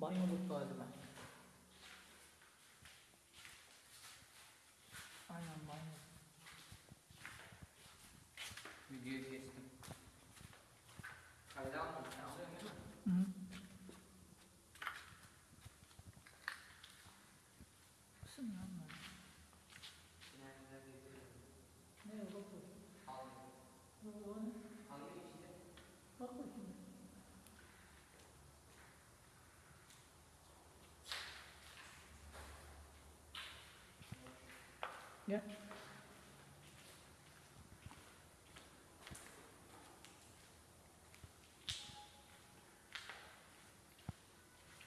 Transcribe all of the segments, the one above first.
Banyoluk galiba. Aynen banyo. Videoyu kestim. Kayda almadım. Hı. Kısım ya bunlar. Finallerde izleyelim. Ne yok bak bakayım. Aldım. Bu o ne? Alıyor işte. Bak bakayım. Gel.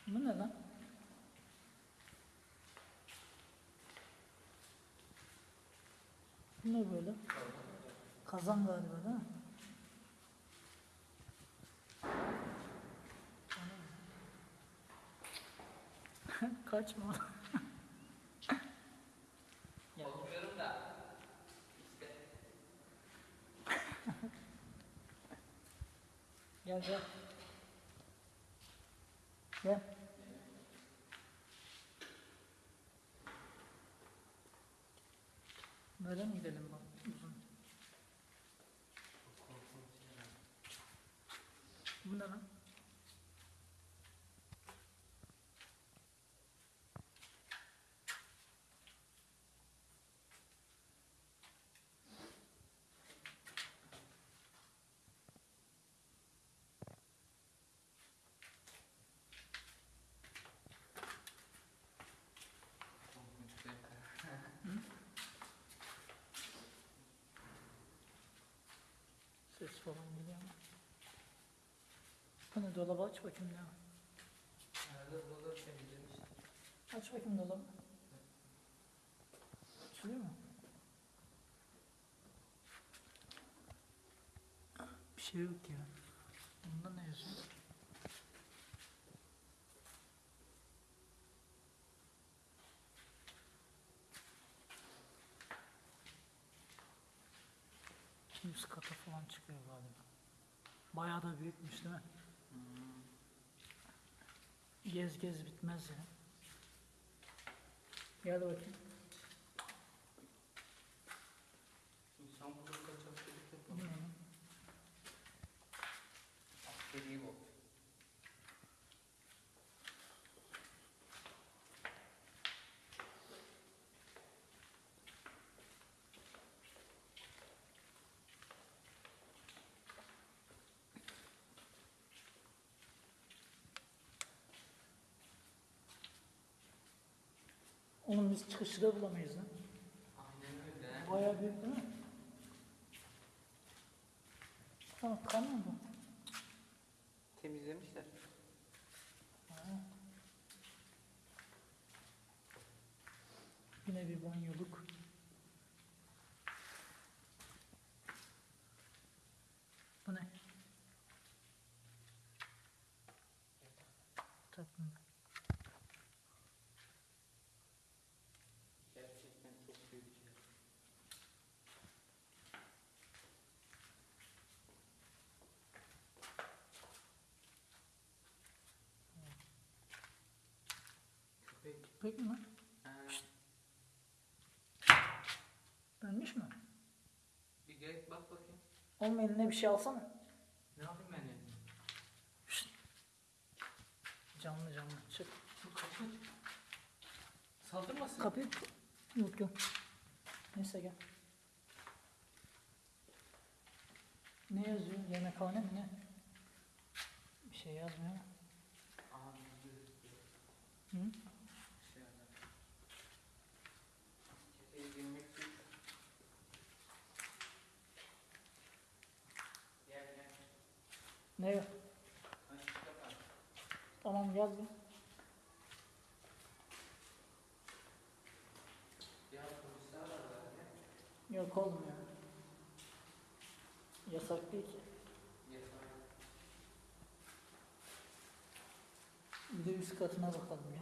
Bu ne lan? Bu ne böyle? Kazan galiba değil mi? Kaçma. Gel. Korkuyorum da. İşte. Gel gel. Gel. Böyle mi gidelim bak uzun? Bu ne lan? Korkunç bir Ses falan geliyor ama. Bu ne dolabı aç bakayım ya. Arada burada temizlemiştim. Aç bakayım dolabı. Açılıyor mu? Bir şey yok ya. Bunda ne yazıyor? Üst kata falan çıkıyor galiba. Bayağı da büyükmüş değil mi? Gez gez bitmez ya. Gel bakayım. İnsan burada kaçakçılık Bu ne yapıyor. lan? Askeri bu. Oğlum biz çıkışı da bulamayız lan. Bayağı büyük değil mi? Tamam kan mı bu? Temizlemişler. Ha. Yine bir banyoluk. Bu ne? Takma. Gerçekten çok büyük şey. Köpek mi lan? Ha, Ölmüş mü? bir gel bak bakayım. Oğlum eline bir şey alsana. Ne yapayım ben ya? Şşt. Canlı canlı. Çık. Bu kaçın. Saldırmasın. Kapıyı... Yok yok. Neyse gel. Ne yazıyor? Yemekhane mi ne? Bir şey yazmıyor. Gözüküyor. Hı? Ne yok? Tamam. Ya zaten. Yok ya. Yasak değil ki. Bir de üst katına bakalım ya.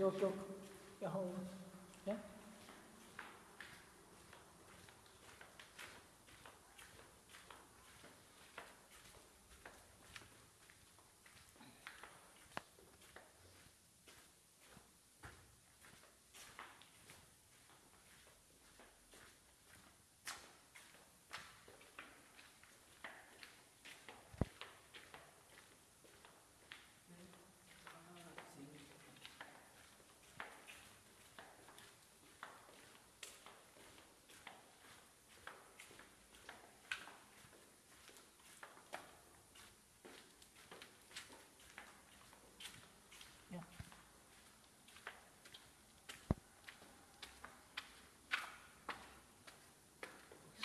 Yok yok. Ya oğlum. Gel.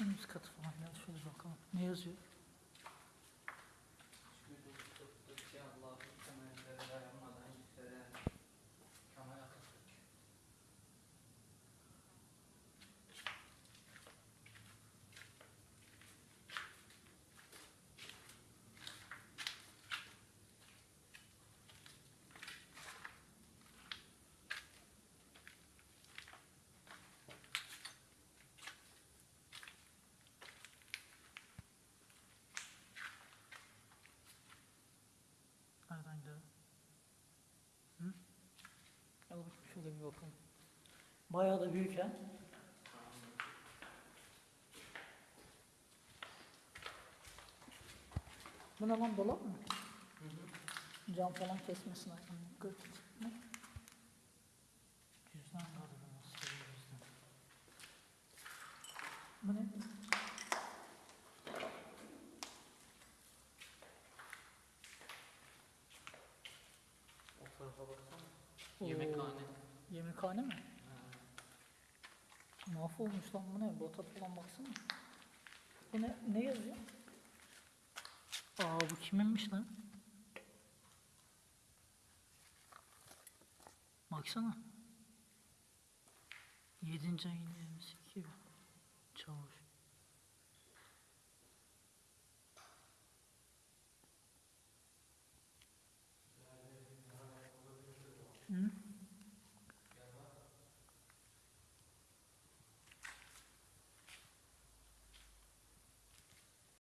En üst katı falan ya şöyle bakalım. Ne yazıyor? Şöyle bir bakalım. Bayağı da büyük ha. Bu ne lan dolap mı? Cam falan kesmesin. Gırt. Ne? Cüzdan cüzdan? Bu ne? O tarafa baksana. Yemekhane. Yemekhane mi? Ha. Mahvolmuş lan bu ne? Bota falan baksana. Bu ne? Ne yazıyor? Aa bu kiminmiş lan? Baksana. 7. ayın 22 Çavuş.